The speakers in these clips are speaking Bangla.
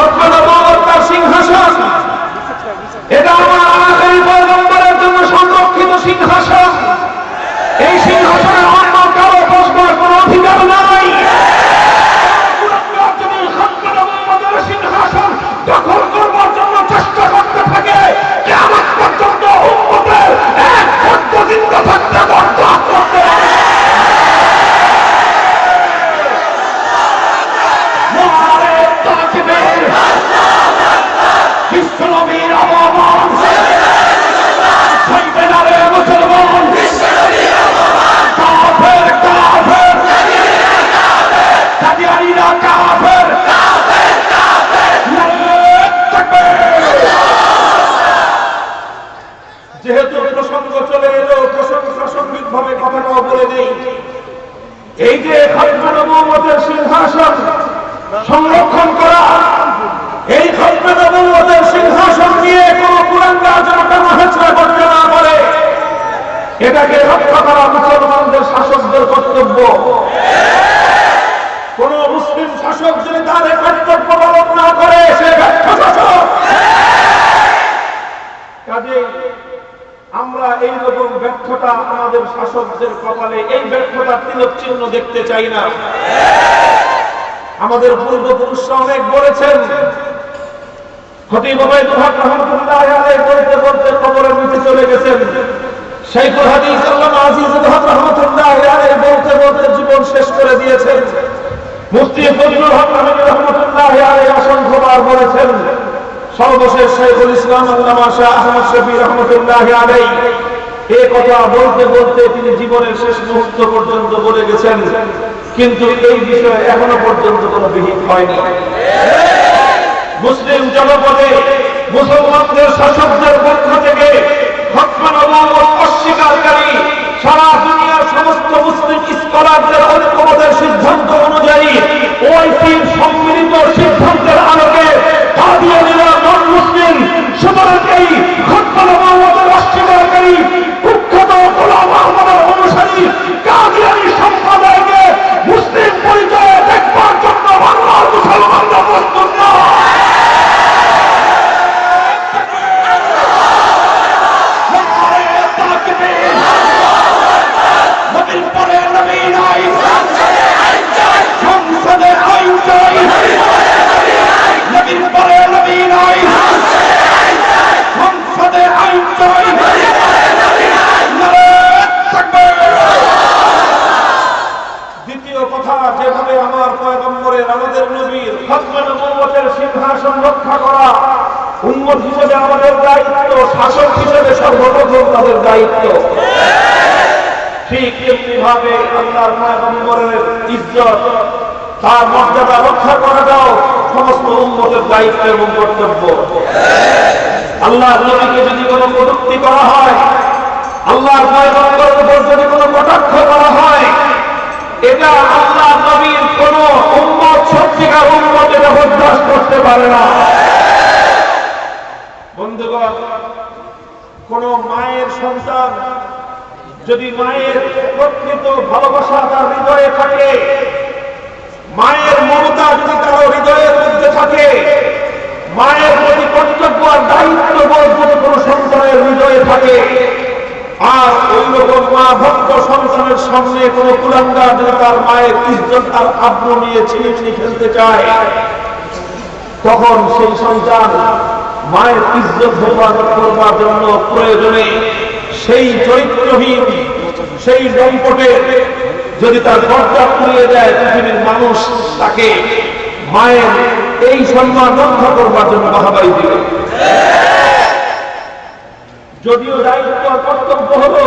হকমান এটাকে রক্ষা করা মুসলমানদের শাসকদের কর্তব্য। কোন মুসলিম শাসক যদি তার কর্তব্য পালন না করে, সে ব্যর্থ শাসক। কাজে আমরা এই রকম ব্যর্থতা আমাদের শাসকদের কপালে, এই ব্যর্থতা তিলক চিহ্ন দেখতে চাই না। আমাদের পূর্বপুরুষরা অনেক বলেছেন, খতিব ওবায়দুল হক রহমতুল্লাহ বলতে বলতে কবরের নিচে চলে গেছেন। বলতে বলতে জীবন শেষ করে মুফতি অসংখ্যবার বলেছেন, সর্বশেষ শাইখুল ইসলাম আহমদ শফি কথা বলতে বলতে তিনি জীবনের শেষ মুহূর্ত পর্যন্ত বলে গেছেন, কিন্তু এই বিষয়ে এখনও পর্যন্ত কোনো বিহিত হয়নি। মুসলিম জনপদে মুসলমানদের শাসকদের পক্ষ থেকে অস্বীকারী সারা দুনিয়ার সমস্ত মুসলিম স্কলারদের ঐক্যবোধের সিদ্ধান্ত অনুযায়ী যেভাবে আমার পয়গম্বরের, আমাদের নবীর হকমান মোহাম্মদের সিংহাসন রক্ষা করা উন্মত হিসেবে আমাদের দায়িত্ব, শাসক হিসেবে সর্বপ্রথম তাদের দায়িত্ব। ঠিক তেমনি ভাবে আল্লাহর পয়গম্বরের ইজ্জত, তার মর্যাদা রক্ষা করাটাও সমস্ত উন্মতের দায়িত্ব এবং কর্তব্য। আল্লাহর নবীকে যদি কোনো কটূক্তি করা হয়, আল্লাহর পয়গম্বরের উপর যদি কোনো কটাক্ষ করা হয় এটা আল্লাহ নবীর কোন উম্মত, সত্যিকার উম্মত এটা বরদাস্ত করতে পারে না। বন্ধুগণ, কোন মায়ের সন্তান যদি মায়ের প্রকৃত ভালোবাসা তার হৃদয়ে থাকে, মায়ের মমতা যদি তার হৃদয়ের মধ্যে থাকে, মায়ের প্রতি কর্তব্য আর দায়িত্ব বোধ যদি কোনো সন্তানের হৃদয়ে থাকে আর ওই রকম মা ভক্ত সন্তানের সামনে কোন কুলাঙ্গা যদি তার মায়ের ইজ্জত আর আব্র নিয়ে ছিনিয়ে খেলতে চায়, তখন সেই সন্তান মায়ের ইজ্জত হেফাজত করবার জন্য প্রয়োজনে সেই চরিত্রহীন, সেই দম্পটে যদি তার দরজা পুড়িয়ে দেয় পৃথিবীর মানুষ, তাকে মায়ের এই সম্মান রক্ষা করবার জন্য বাহাবাই দিবে যদিও দায়িত্ব আর কর্তব্য হলো,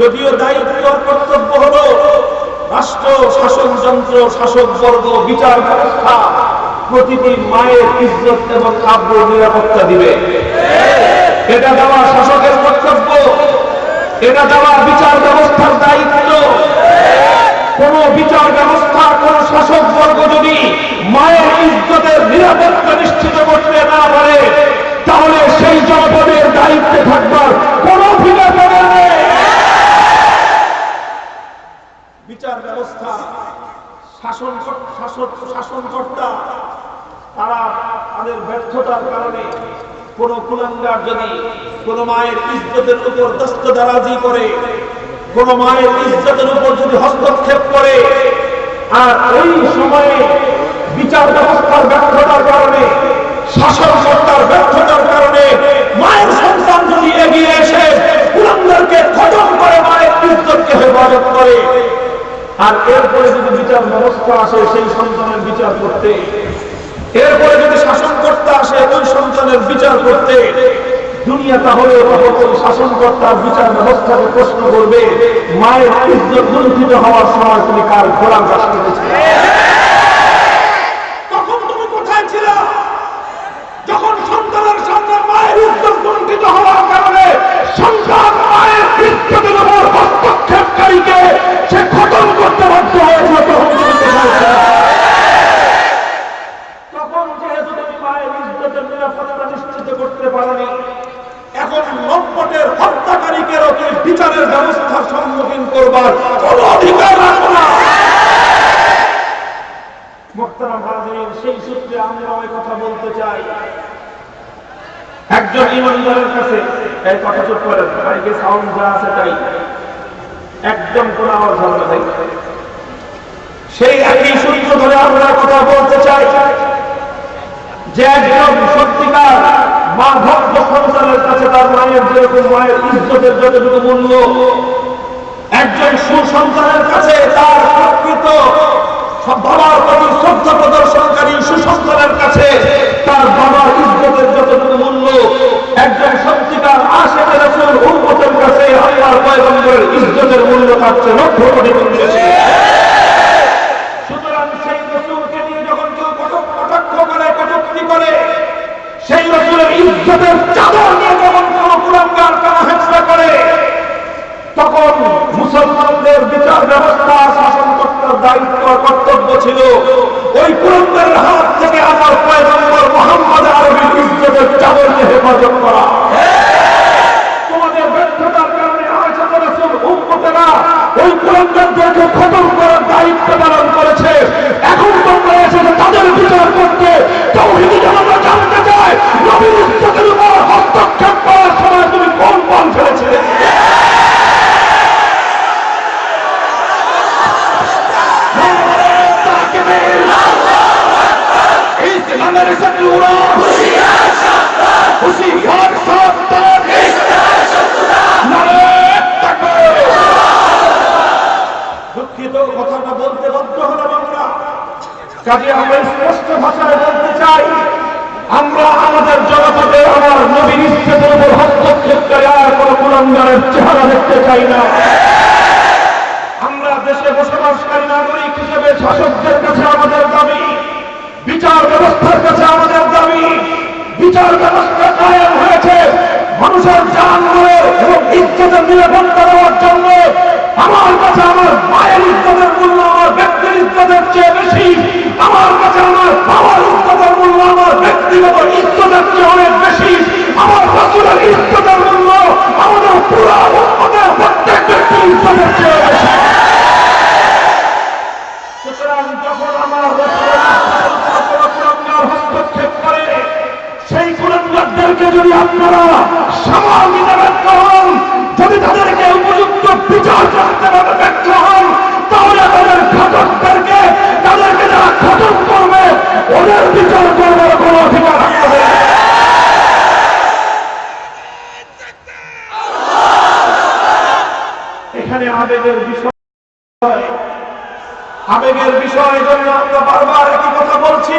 যদিও দায়িত্ব আর কর্তব্য হলো রাষ্ট্র শাসনযন্ত্র শাসকবর্গ বিচার ব্যবস্থা, প্রতিটি মায়ের ইজ্জত এবং কাব্য নিরাপত্তা দিবে। এটা দেওয়া শাসকের কর্তব্য, এটা দেওয়া বিচার ব্যবস্থার দায়িত্ব। কোন বিচার ব্যবস্থা, কোন শাসক বর্গ যদি মায়ের ইজ্জতের নিরাপত্তা নিশ্চিত করতে না পারে তাহলে সেই জনপদের দায়িত্বে থাকবার কোন অধিকার তাদের নেই বিচার ব্যবস্থা শাসন শাসক শাসনকর্তা তারা তাদের ব্যর্থতার কারণে কোন কুলাঙ্গার যদি কোন মায়ের ইজ্জতের উপর দস্তদারাজি করে, কোন মায়ের ইজ্জতের উপর যদি হস্তক্ষেপ করে, আর ওই সময়ে বিচার ব্যবস্থার ব্যর্থতার কারণে, শাসন সত্তার ব্যর্থতার কারণে মায়ের সন্তান যদি এগিয়ে এসে কুলাঙ্গারকে খতম করে, মায়ের ইজ্জতকে হেফাজত করে, আর এরপরে যদি বিচার ব্যবস্থা আসে সেই সন্তানের বিচার করতে, এরপরে যদি শাসন বিচার করতে, দুনিয়া তাহলে ওই শাসনকর্তার বিচার ব্যবস্থাকে প্রশ্ন করবে, মায়ের ইজ্জত লুণ্ঠিত হওয়ার সময় তুমি কার ঘোড়ার কাজ করেছিলে তখন তুমি কোথায় ছিল যখন সন্তানের সামনে মায়ের ইজ্জত লুণ্ঠিত হওয়ার কারণে সন্তান মায়ের ইজ্জতের উপর হস্তক্ষেপকারীকে সে খতম করতে বাধ্য হয়েছিল তখন তুমি কোথায় ছিলে? তখন যেহেতু তুমি মায়ের ইজ্জতের নিরাপত্তা নিশ্চিত করতে পারোনি এখন লম্পটের হত্যাকারীকেও তুমি বিচারের ব্যবস্থার সম্মুখীন করবার কোন অধিকার রাখো না মোহতারাম হাজির সেই সূত্রে কথা বলতে চাই। একজন ইমানদারের কাছে এই কথা চুপ করেন মাইকে সাউন্ড যা আছে তাই। একদম কোন আওয়াজ হবে না সেই একই সূত্র ধরে আমরা কথা বলতে চাই যে একজন সত্যিকার মা ভক্ত সন্তানের কাছে তার মায়ের যেরকম মায়ের ইজ্জতের যতটুকু মূল্য, একজন সুসন্তানের কাছে তার প্রকৃত বাবার প্রতি শ্রদ্ধা প্রদর্শনকারী সুসন্তানের কাছে, তার বাবার ইজ্জতের যতটুকু মূল্য, একজন সত্যিকার আশেখের রসুল উম্মতের কাছে আল্লাহর পয়গম্বরের ইজ্জতের মূল্য থাকছে লক্ষ কোটি গুণ বেশি। সুতরাং সেই রসুলকে নিয়ে যখন কেউ কটক কটাক্ষ করে, কটুক্তি করে, সেই রসুলের ইজ্জতের চাদর নিয়ে যখন কোন কুলাঙ্গার কানা হেঁচড়া করে তখন মুসলমানদের বিচার ব্যবস্থা শাসন কর্তার দায়িত্ব কর্তব্য ছিল ওই কুলাঙ্গারের হাত থেকে আমার পয়গম্বর মোহাম্মদ আরবির ইজ্জতের চাদরকে হেফাজত করা। দুঃখিত কথাটা বলতে বাধ্য আমরা। কাজে আমরা বলতে চাই, আমরা আমাদের জনপদে আমার নবীর ইচ্ছেদের উপর হস্তক্ষেপকারী আর কোন কুলাঙ্গারের চেহারা দেখতে চাই না আমরা দেশে বসবাসকারী নাগরিক হিসেবে শাসকদের কাছে আমাদের দাবি বিচার ব্যবস্থার কাছে আমাদের দাবি বিচার ব্যবস্থা কায়েম হয়েছে। মানুষের জান এবং ইজ্জতের নিরাপত্তা দেওয়ার জন্য আমার কাছে আমার মায়ের ইজ্জতের মূল্য, আমার ব্যক্তির ইজ্জতের চেয়ে বেশি আবেগের বিষয় জন্য আমরা বারবার একই কথা বলছি।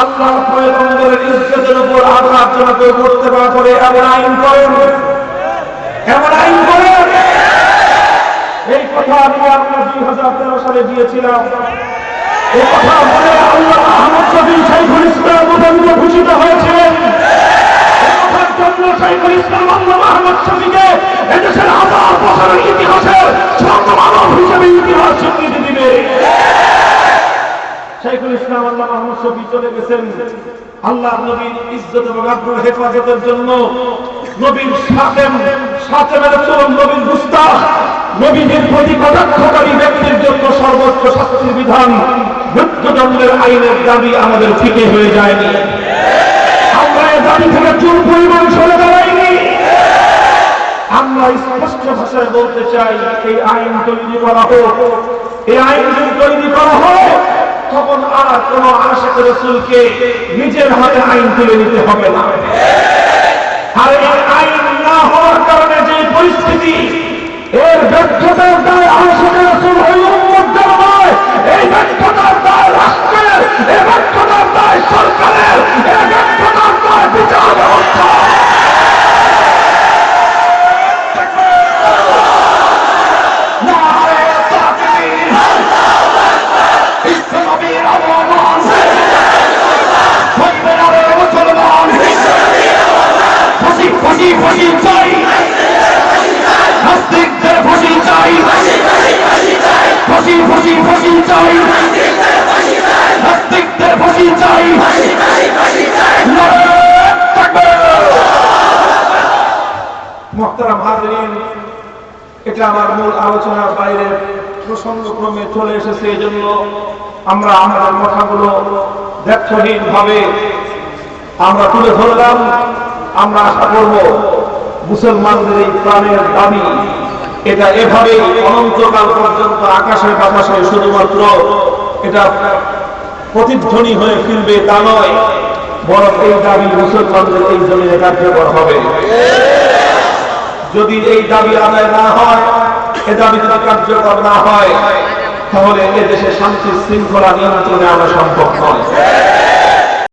আল্লাহর পয়গম্বরের ইজ্জতের উপর আঘাত যেন কেউ করতে না পারে এমন আইন করেন। এমন আইন করেন। এই কথা আমি আমরা দুই হাজার তেরো সালে দিয়েছিলাম। এই কথা বলে আল্লাহ আহমদ শফি শাইখুল ইসলাম ঘোষিত হয়েছিলেন। সর্বোচ্চ শাস্তির বিধান। মৃত্যুদণ্ডের আইনের দাবি আমাদের ফিকে হয়ে যায়নি। চাই, এই আইন তৈরি করা হোক। এই আইন যদি তৈরি করা হয়, তখন আর কোন আশেখ রসুলকে নিজের হাতে আইন তুলে নিতে হবে না। আর এই আইন না হওয়ার কারণে যে পরিস্থিতি, এর ব্যর্থতার দায় আশেখ রসুল এই ব্যর্থতার দায় রাষ্ট্রের, এই ব্যর্থতার দায় সরকারের, এই ব্যর্থতার দায় বিচার ব্যবস্থা হাজরিন এটা আমার মূল আলোচনার বাইরে প্রসঙ্গক্রমে চলে এসেছে। এই জন্য আমরা আমাদের কথাগুলো ব্যর্থহীন ভাবে আমরা তুলে ধরলাম। আমরা আশা করব মুসলমানদের এই প্রাণের দাবি, এটা এভাবে অনন্তকাল পর্যন্ত আকাশের বাতাসে শুধুমাত্র এটা প্রতিধ্বনি হয়ে ফিরবে তা নয়, বরং এই দাবি মুসলমানদের এই জমিনে কার্যকর হবে। যদি এই দাবি আদায় না হয়, এ দাবি যদি কার্যকর না হয়, তাহলে এদেশে শান্তি শৃঙ্খলা নিয়ন্ত্রণে আনা সম্ভব নয়।